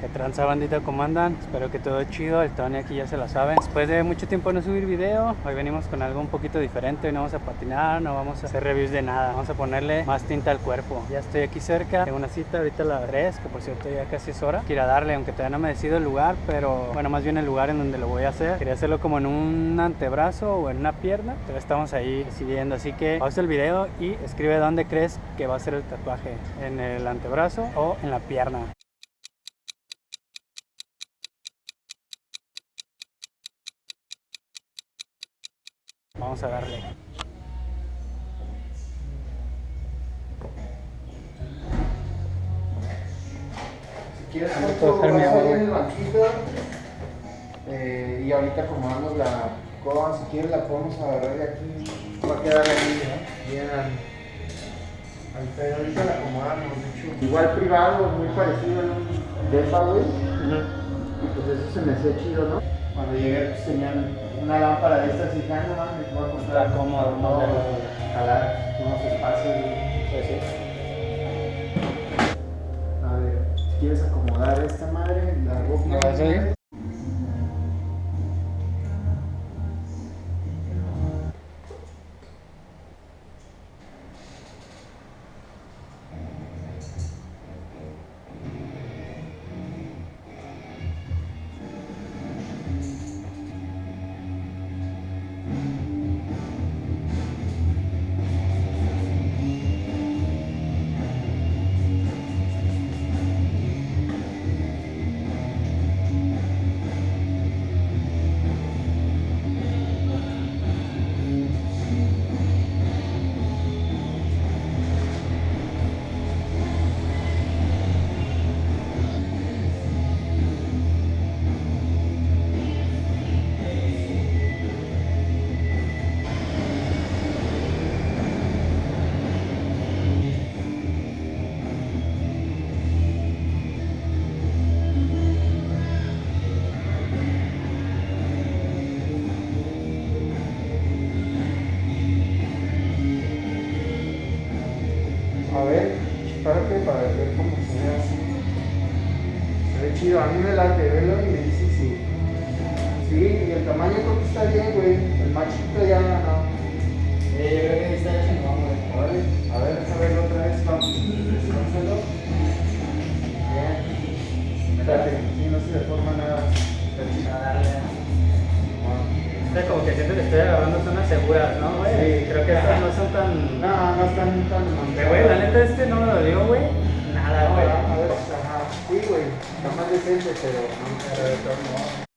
Que tranza bandita, ¿cómo andan? Espero que todo chido, el Tony aquí ya se la saben. Después de mucho tiempo no subir video, hoy venimos con algo un poquito diferente. Hoy no vamos a patinar, no vamos a hacer reviews de nada. Vamos a ponerle más tinta al cuerpo. Ya estoy aquí cerca, tengo una cita ahorita a las 3, que por cierto ya casi es hora. Quiero darle, aunque todavía no me decido el lugar, pero bueno, más bien el lugar en donde lo voy a hacer. Quería hacerlo como en un antebrazo o en una pierna, pero estamos ahí decidiendo. Así que pausa el video y escribe dónde crees que va a ser el tatuaje, en el antebrazo o en la pierna. Vamos a darle. Si quieres, Vamos a Poncho, coger mi vas agua, eh, y ahorita acomodamos la coba. Si quieres, la podemos agarrar de aquí. Va a quedar ahí, ¿no? Bien al, al pedo. Ahorita la acomodamos, de hecho. Igual privado, muy parecido a un depa, güey. Y pues eso se me hacía chido, ¿no? Cuando llegué, pues tenían una lámpara de estas y ah, no mames, voy a comprar. Está cómodo, no, ¿no? jalar unos espacios. Pues sí. A ver, si quieres acomodar esta madre, la ropa. ¿Me vas chido, a mí me late, velo y me dice sí. Sí, y el tamaño creo que está bien, güey. El machito ya no. Eh, yo creo que está chingón, güey. Vale, a ver, a ver otra vez, vamos. Descánsalo. Bien. Espérate, sí, no se deforma nada. Está chido. A darle. Bueno. Este como que siento que estoy agarrando zonas seguras, ¿no, güey? Sí. Creo que estas no son tan... No, no están tan Pero, güey, la neta este no me dolió, güey. Nada, güey. a ver, ajá. Sí, güey. Está más decente, pero no. Pero de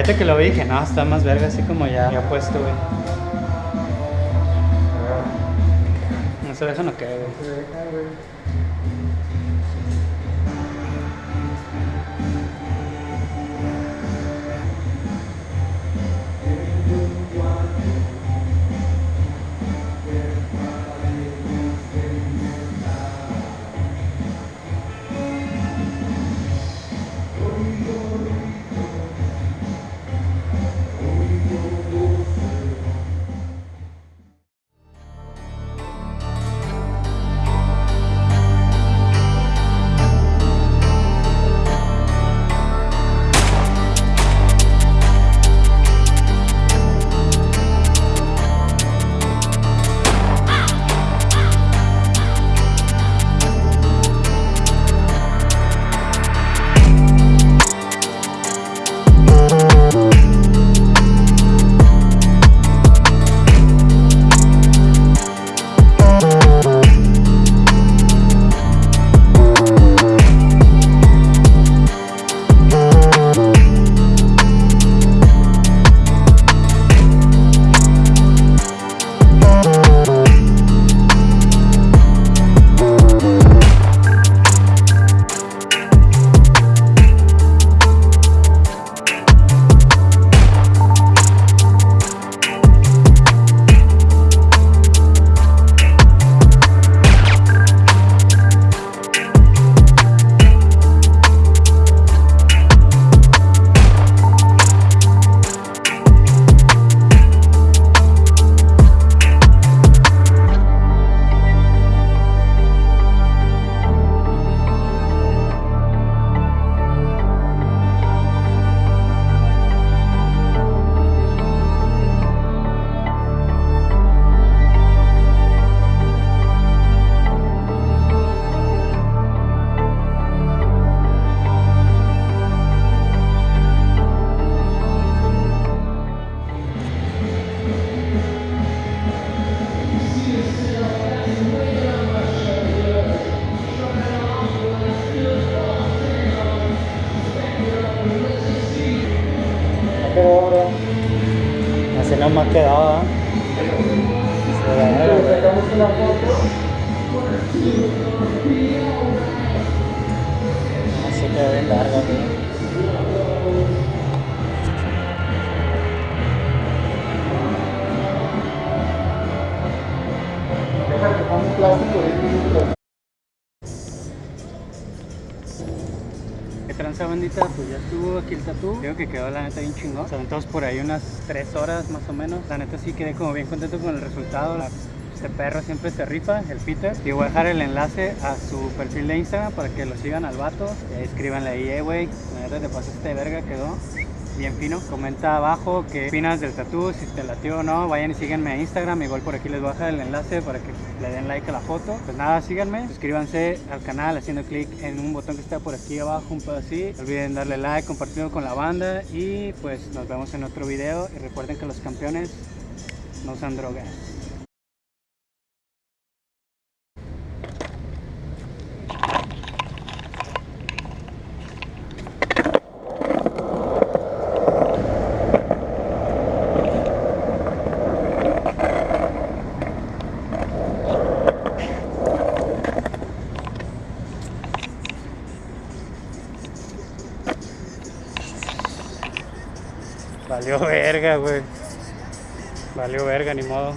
Fíjate que lo vi dije, no, está más verga así como ya, ya puesto, güey. No sé, eso no queda, güey. Una foto. No se queda bien larga, güey. Déjate, bandita? Pues ya estuvo aquí el tatú. Creo que quedó la neta bien chingón. Se aventamos por ahí unas 3 horas más o menos. La neta sí quedé como bien contento con el resultado. La- Este perro siempre se rifa, el Peter. Y voy a dejar el enlace a su perfil de Instagram para que lo sigan al vato. Y escríbanle ahí, eh, güey. La neta te pasaste de verga, quedó bien fino. Comenta abajo qué opinas del tatú, si te latió o no. Vayan y síganme a Instagram. Igual por aquí les voy a dejar el enlace para que le den like a la foto. Pues nada, síganme. Suscríbanse al canal haciendo clic en un botón que está por aquí abajo, un pedo así. No olviden darle like, compartirlo con la banda. Y pues nos vemos en otro video. Y recuerden que los campeones no usan drogas. Valió verga, güey. Valió verga, ni modo.